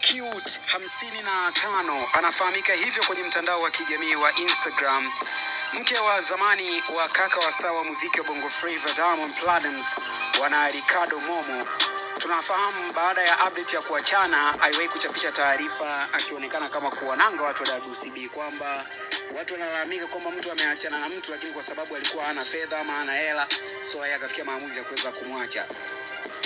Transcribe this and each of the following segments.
Cute hamsini na tano anafahamika hivyo kwenye mtandao wa kijamii wa Instagram, mke wa zamani wa kaka wa star wa muziki wa Bongo Flava Diamond Platnumz, bwana Ricardo Momo. Tunafahamu baada ya update ya kuachana, aliwahi kuchapisha taarifa akionekana kama kuwananga watu wa WCB kwamba watu wanalalamika kwamba mtu ameachana na mtu, lakini kwa sababu alikuwa hana fedha ama hana hela, so yeye akafikia maamuzi ya kuweza kumwacha.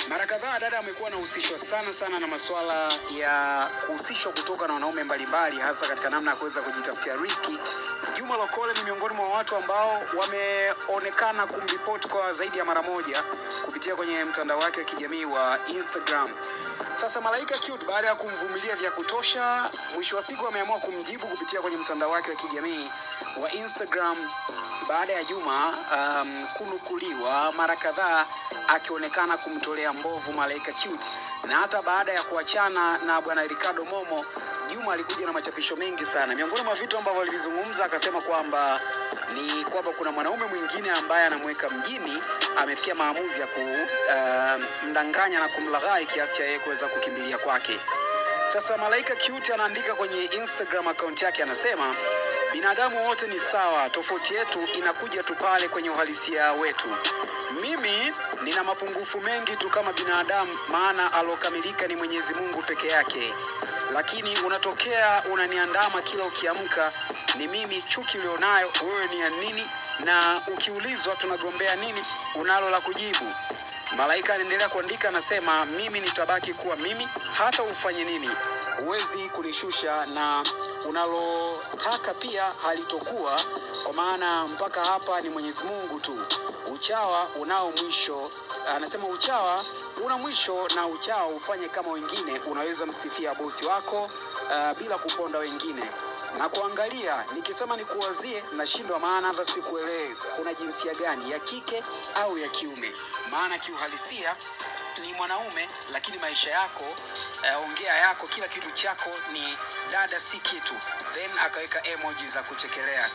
Mara kadhaa dada amekuwa anahusishwa sana sana na masuala ya kuhusishwa kutoka na wanaume mbalimbali, hasa katika namna ya kuweza kujitafutia riski. Juma Lokole ni miongoni mwa watu ambao wameonekana kumripoti kwa zaidi ya mara moja kupitia kwenye mtandao wake wa kijamii wa Instagram. Sasa Malaika Cute baada ya kumvumilia vya kutosha, mwisho wa siku ameamua kumjibu kupitia kwenye mtandao wake wa kijamii wa Instagram baada ya Juma um, kunukuliwa mara kadhaa akionekana kumtolea mbovu Malaika Cute, na hata baada ya kuachana na bwana Ricardo Momo, Juma alikuja na machapisho mengi sana. Miongoni mwa vitu ambavyo alivizungumza, akasema kwamba ni kwamba kuna mwanaume mwingine ambaye anamweka mjini, amefikia maamuzi ya kumdanganya uh, na kumlaghai kiasi cha yeye kuweza kukimbilia kwake. Sasa Malaika Cute anaandika kwenye Instagram account yake, anasema binadamu wote ni sawa, tofauti yetu inakuja tu pale kwenye uhalisia wetu. Mimi nina mapungufu mengi tu kama binadamu, maana alokamilika ni Mwenyezi Mungu peke yake. Lakini unatokea unaniandama kila ukiamka, ni mimi. Chuki ulionayo wewe ni ya nini? Na ukiulizwa tunagombea nini, unalo la kujibu? Malaika aliendelea kuandika, anasema mimi nitabaki kuwa mimi, hata ufanye nini, huwezi kunishusha, na unalotaka pia halitokuwa, kwa maana mpaka hapa ni Mwenyezi Mungu tu. Uchawa unao mwisho, anasema uchawa una mwisho, na uchawa ufanye kama wengine. Unaweza msifia bosi wako uh, bila kuponda wengine na kuangalia. Nikisema nikuwazie, nashindwa, maana hata sikuelewe kuna jinsia gani ya kike au ya kiume, maana kiuhalisia ni mwanaume, lakini maisha yako uh, ongea yako, kila kitu chako ni dada, si kitu. Then akaweka emoji za kuchekelea.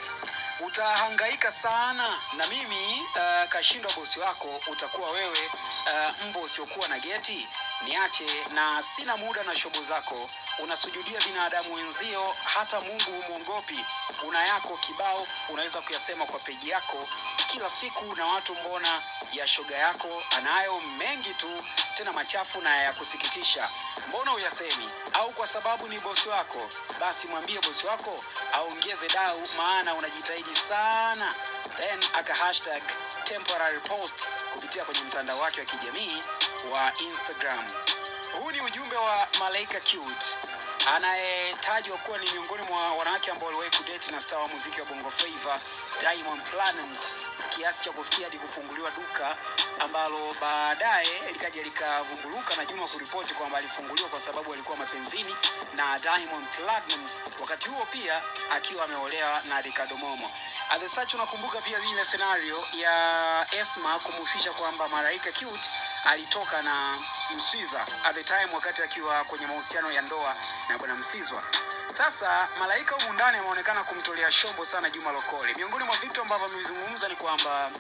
Utahangaika sana na mimi uh, kashindwa bosi wako, utakuwa wewe uh, mbo usiokuwa na geti. Niache na sina muda na shobo zako, unasujudia binadamu wenzio, hata Mungu humwongopi Una yako kibao, unaweza kuyasema kwa peji yako kila siku, na watu mbona ya shoga yako anayo mengi tu tena machafu na ya kusikitisha, mbona uyasemi? Au kwa sababu ni bosi wako? Basi mwambie bosi wako aongeze dau, maana unajitahidi sana. Then aka hashtag temporary post kupitia kwenye mtandao wake wa kijamii wa Instagram. Huu ni ujumbe wa Malaika Cute anayetajwa kuwa ni miongoni mwa wanawake ambao waliwahi kudeti na star wa muziki wa Bongo Flava Diamond Platnumz kiasi cha kufikia hadi kufunguliwa duka ambalo baadaye likaja likavunguluka na Juma kuripoti kwamba alifunguliwa kwa sababu alikuwa mapenzini na Diamond Platnumz, wakati huo pia akiwa ameolewa na Ricardo Momo. At the unakumbuka pia ile scenario ya Esma kumhusisha kwamba Malaika Cute alitoka na Mswiza at the time wakati akiwa kwenye mahusiano ya ndoa na bwana Msizwa. Sasa Malaika humu ndani ameonekana kumtolea shombo sana Juma Lokole. Miongoni mwa vitu ambavyo amevizungumza ni kwamba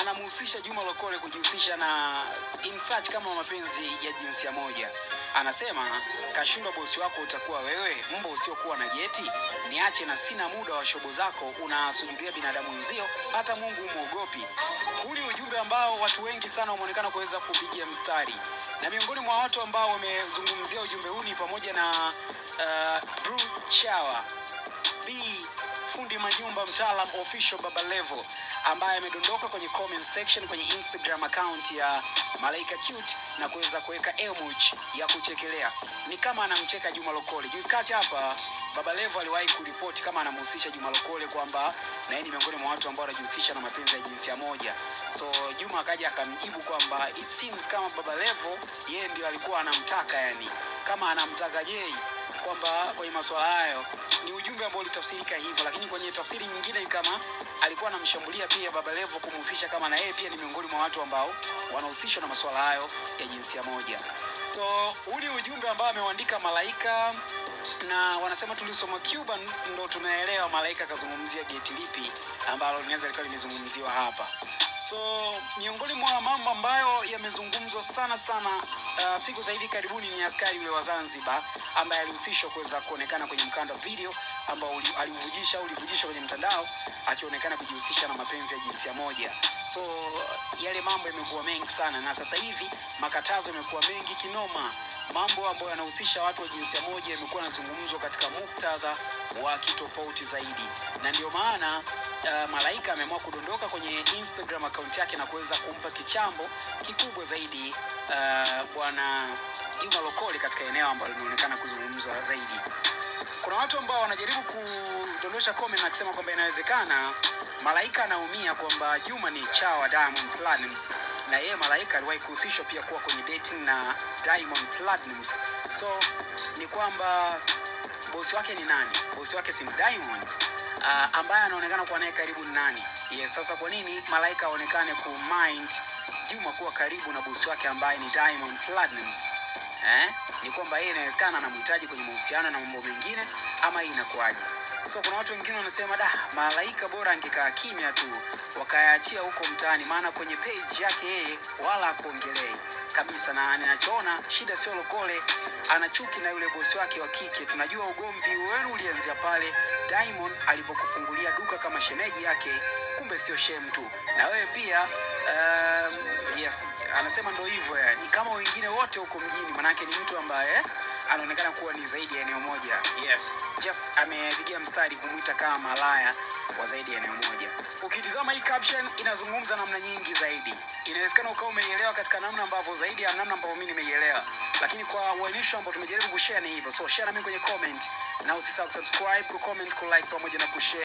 anamhusisha Juma Lokole kujihusisha na in search kama mapenzi ya jinsia moja. Anasema kashindwa bosi wako utakuwa wewe, mbo usiokuwa na jeti. Niache na sina muda wa shobo zako, unasujudia binadamu wenzio, hata Mungu umwogopi. Huu ni ujumbe ambao watu wengi sana wameonekana kuweza kupigia mstari, na miongoni mwa watu ambao wamezungumzia ujumbe huu ni pamoja na uh, Bruce Chawa B fundi manyumba mtaalam official Baba Levo ambaye amedondoka kwenye comment section kwenye Instagram account ya Malaika Cute na kuweza kuweka emoji ya kuchekelea, ni kama anamcheka Juma Lokole. Juzi kati hapa Baba Levo aliwahi kuripoti kama anamhusisha Juma Lokole kwamba na yeye ni miongoni mwa watu ambao wanajihusisha na mapenzi ya jinsia moja. So Juma akaja akamjibu kwamba it seems kama Baba Levo yeye ndio alikuwa anamtaka, yani kama anamtaka Jay kwamba kwenye masuala hayo ni ujumbe ambao ulitafsirika hivyo, lakini kwenye tafsiri nyingine ni kama alikuwa anamshambulia pia Baba Levo kumhusisha kama na yeye pia ni miongoni mwa watu ambao wanahusishwa na masuala hayo ya jinsia moja. So huu ni ujumbe ambao ameuandika Malaika na wanasema tulisoma Cuban ndo tunaelewa Malaika akazungumzia geti lipi ambalo linaweza likawa limezungumziwa hapa. So miongoni mwa mambo ambayo yamezungumzwa sana sana uh, siku za hivi karibuni ni askari yule wa Zanzibar ambaye alihusishwa kuweza kuonekana kwenye mkanda video ambao aliuvujisha au ulivujishwa kwenye mtandao akionekana kujihusisha na mapenzi ya jinsia moja. So yale mambo yamekuwa mengi sana, na sasa hivi makatazo yamekuwa mengi kinoma. Mambo ambayo yanahusisha watu wa jinsia moja yamekuwa yanazungumzwa katika muktadha wa kitofauti zaidi, na ndio maana uh, Malaika ameamua kudondoka kwenye Instagram akaunti yake na kuweza kumpa kichambo kikubwa zaidi uh, bwana Juma Lokole katika eneo ambalo linaonekana kuzungumzwa zaidi. Kuna watu ambao wanajaribu kudondosha comment na kusema kwamba inawezekana Malaika anaumia kwamba Juma ni chawa Diamond Platnumz na yeye Malaika aliwahi kuhusishwa pia kuwa kwenye dating na Diamond Platnumz. So ni kwamba bosi wake ni nani? Bosi wake si Diamond uh, ambaye anaonekana kuwa naye karibu ni nani? Yes, sasa kwa nini Malaika aonekane kumind Juma kuwa karibu na bosi wake ambaye ni Diamond Platnumz? Eh? Ni kwamba yeye inawezekana anamhitaji kwenye mahusiano na mambo mengine ama hii inakuwaje? So kuna watu wengine wanasema da, Malaika bora angekaa kimya tu wakayaachia huko mtaani, maana kwenye page yake yeye wala akuongelei kabisa, na ninachoona shida sio Lokole, ana chuki na yule bosi wake wa kike. Tunajua ugomvi wenu ulianzia pale Diamond alipokufungulia duka kama shemeji yake, kumbe sio shem tu, na wewe pia um, yes, anasema ndo hivyo yani, kama wengine wote huko mjini, manake ni mtu ambaye anaonekana kuwa ni zaidi ya eneo moja. Yes, just amepigia mstari kumwita kama malaya wa zaidi ya eneo moja. Ukitizama hii caption inazungumza namna nyingi zaidi, inawezekana ukawa umeielewa katika namna ambavyo zaidi ya namna ambavyo mimi nimeielewa, lakini kwa uainisho ambao tumejaribu kushare ni hivyo. So share na mimi kwenye comment, na usisahau kusubscribe, kucomment, kulike pamoja na kushare.